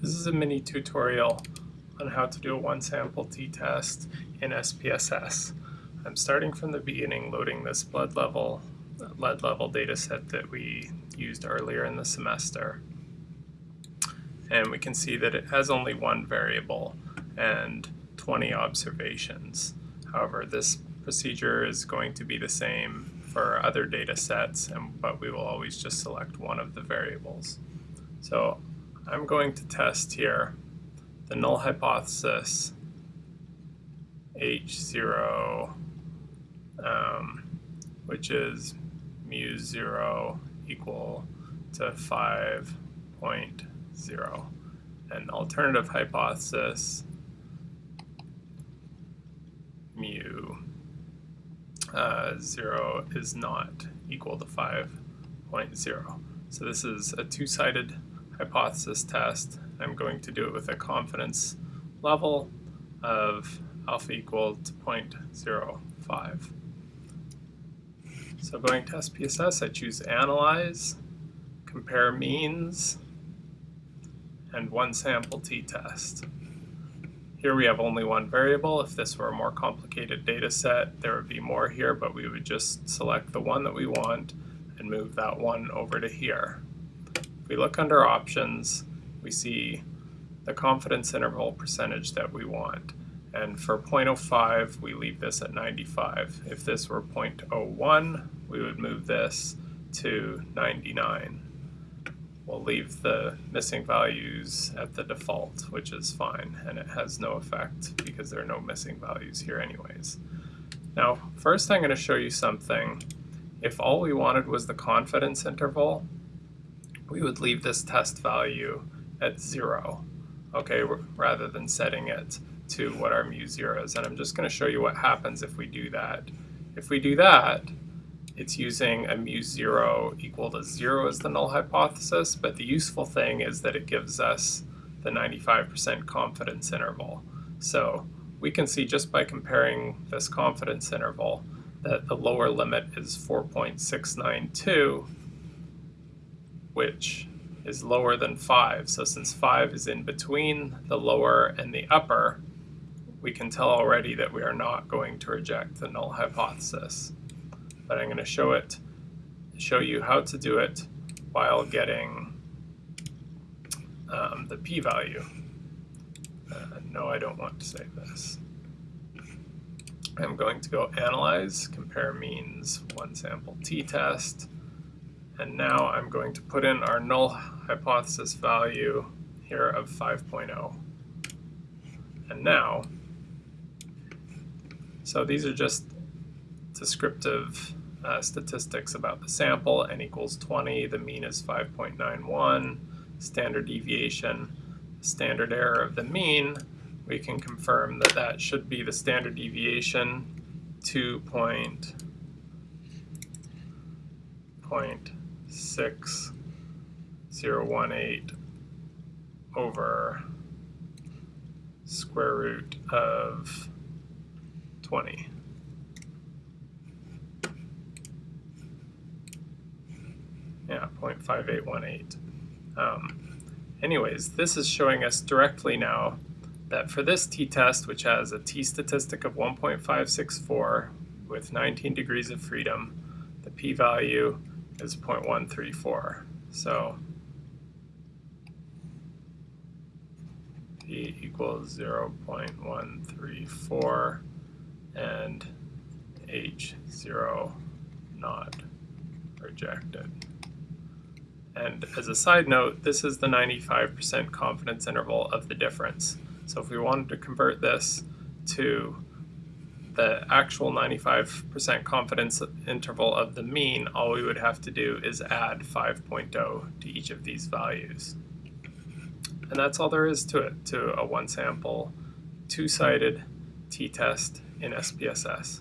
This is a mini tutorial on how to do a one sample t-test in SPSS. I'm starting from the beginning loading this blood level, lead level data set that we used earlier in the semester. And we can see that it has only one variable and 20 observations. However, this procedure is going to be the same for other data sets, and, but we will always just select one of the variables. So I'm going to test here the null hypothesis H0, um, which is mu 0 equal to 5.0. And the alternative hypothesis mu uh, 0 is not equal to 5.0. So this is a two-sided hypothesis test. I'm going to do it with a confidence level of alpha equal to 0.05. So going to SPSS, I choose Analyze, Compare Means, and One Sample T-Test. Here we have only one variable. If this were a more complicated data set, there would be more here, but we would just select the one that we want and move that one over to here we look under options, we see the confidence interval percentage that we want. And for 0.05, we leave this at 95. If this were 0.01, we would move this to 99. We'll leave the missing values at the default, which is fine, and it has no effect because there are no missing values here anyways. Now, first I'm going to show you something. If all we wanted was the confidence interval, we would leave this test value at zero, okay, rather than setting it to what our mu zero is. And I'm just going to show you what happens if we do that. If we do that, it's using a mu zero equal to zero as the null hypothesis, but the useful thing is that it gives us the 95% confidence interval. So we can see just by comparing this confidence interval that the lower limit is 4.692 which is lower than 5. So since 5 is in between the lower and the upper, we can tell already that we are not going to reject the null hypothesis. But I'm going to show it, show you how to do it while getting um, the p-value. Uh, no, I don't want to save this. I'm going to go analyze, compare means, one sample t-test, and now I'm going to put in our null hypothesis value here of 5.0. And now, so these are just descriptive uh, statistics about the sample, n equals 20, the mean is 5.91, standard deviation, standard error of the mean, we can confirm that that should be the standard deviation 2 point, point six zero one eight over square root of 20. Yeah, 0.5818. Um, anyways, this is showing us directly now that for this t-test, which has a t-statistic of 1.564 with 19 degrees of freedom, the p-value is 0.134. So p equals 0.134 and h0 not rejected. And as a side note, this is the 95% confidence interval of the difference. So if we wanted to convert this to the actual 95% confidence interval of the mean, all we would have to do is add 5.0 to each of these values. And that's all there is to it, to a one sample, two-sided t-test in SPSS.